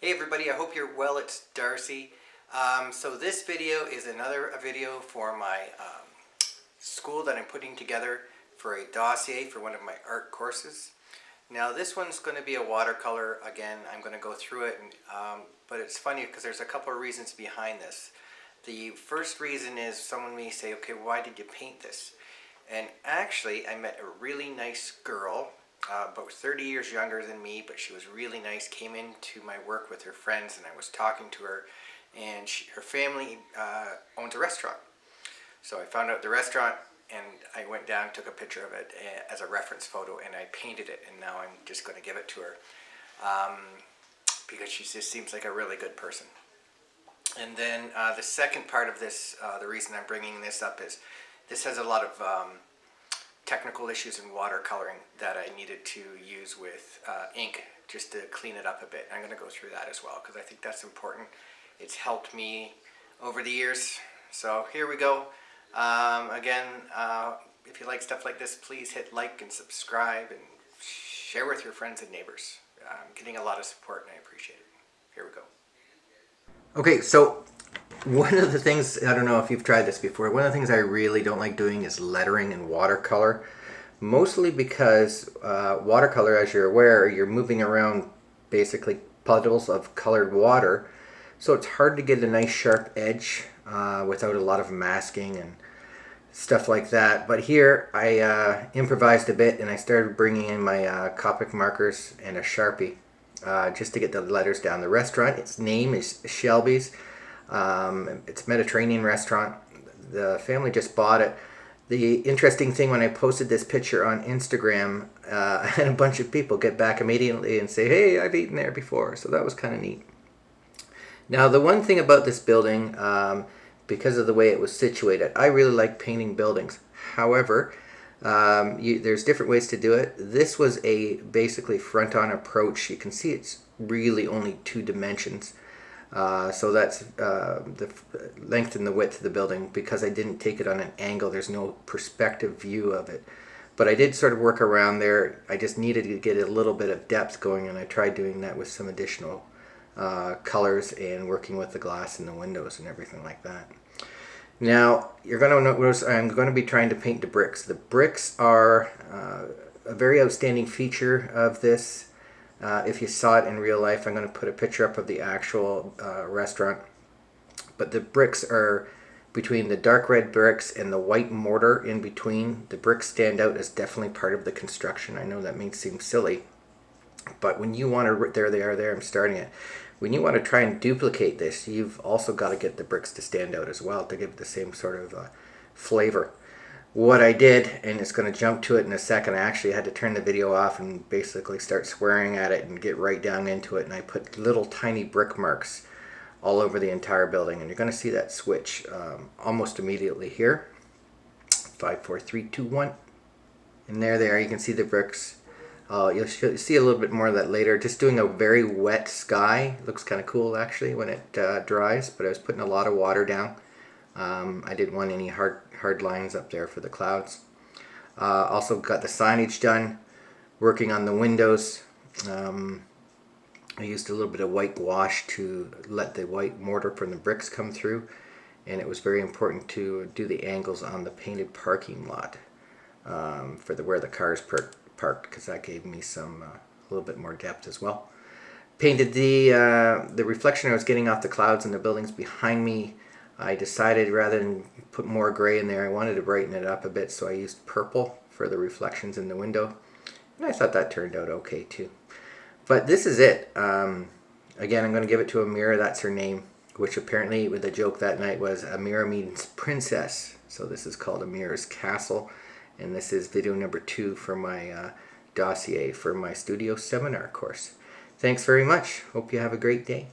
Hey everybody, I hope you're well. It's Darcy. Um, so this video is another video for my um, school that I'm putting together for a dossier for one of my art courses. Now this one's going to be a watercolor. Again, I'm going to go through it, and, um, but it's funny because there's a couple of reasons behind this. The first reason is someone may say, okay, why did you paint this? And actually, I met a really nice girl uh, about 30 years younger than me, but she was really nice, came into my work with her friends and I was talking to her and she, her family uh, owns a restaurant. So I found out the restaurant and I went down, took a picture of it uh, as a reference photo and I painted it and now I'm just going to give it to her um, because she just seems like a really good person. And then uh, the second part of this, uh, the reason I'm bringing this up is this has a lot of um, technical issues in watercoloring that I needed to use with uh, ink just to clean it up a bit. I'm going to go through that as well because I think that's important. It's helped me over the years. So here we go. Um, again, uh, if you like stuff like this, please hit like and subscribe and share with your friends and neighbors. I'm getting a lot of support and I appreciate it. Here we go. Okay, so one of the things, I don't know if you've tried this before, one of the things I really don't like doing is lettering in watercolor. Mostly because uh, watercolor, as you're aware, you're moving around basically puddles of colored water. So it's hard to get a nice sharp edge uh, without a lot of masking and stuff like that. But here I uh, improvised a bit and I started bringing in my uh, Copic markers and a Sharpie uh, just to get the letters down. The restaurant, its name is Shelby's. Um, it's a Mediterranean restaurant. The family just bought it. The interesting thing when I posted this picture on Instagram, uh, and a bunch of people get back immediately and say, hey, I've eaten there before. So that was kind of neat. Now, the one thing about this building, um, because of the way it was situated, I really like painting buildings. However, um, you, there's different ways to do it. This was a basically front-on approach. You can see it's really only two dimensions. Uh, so that's uh, the length and the width of the building. Because I didn't take it on an angle there's no perspective view of it. But I did sort of work around there. I just needed to get a little bit of depth going and I tried doing that with some additional uh, colors and working with the glass in the windows and everything like that. Now you're going to notice I'm going to be trying to paint the bricks. The bricks are uh, a very outstanding feature of this uh, if you saw it in real life, I'm going to put a picture up of the actual uh, restaurant. But the bricks are between the dark red bricks and the white mortar in between. The bricks stand out as definitely part of the construction. I know that may seem silly, but when you want to, there they are there, I'm starting it. When you want to try and duplicate this, you've also got to get the bricks to stand out as well to give it the same sort of uh, flavor what I did, and it's going to jump to it in a second, I actually had to turn the video off and basically start swearing at it and get right down into it. And I put little tiny brick marks all over the entire building. And you're going to see that switch um, almost immediately here. Five, four, three, two, one. And there they are. You can see the bricks. Uh, you'll see a little bit more of that later. Just doing a very wet sky. Looks kind of cool actually when it uh, dries. But I was putting a lot of water down. Um, I didn't want any hard, hard lines up there for the clouds. Uh, also got the signage done, working on the windows. Um, I used a little bit of white wash to let the white mortar from the bricks come through and it was very important to do the angles on the painted parking lot um, for the where the cars parked because that gave me some uh, a little bit more depth as well. Painted the uh, the reflection I was getting off the clouds and the buildings behind me I decided rather than put more gray in there, I wanted to brighten it up a bit, so I used purple for the reflections in the window. And I thought that turned out okay too. But this is it. Um, again, I'm going to give it to Amira, that's her name, which apparently with the joke that night was Amira means princess. So this is called Amira's Castle. And this is video number two for my uh, dossier for my studio seminar course. Thanks very much. Hope you have a great day.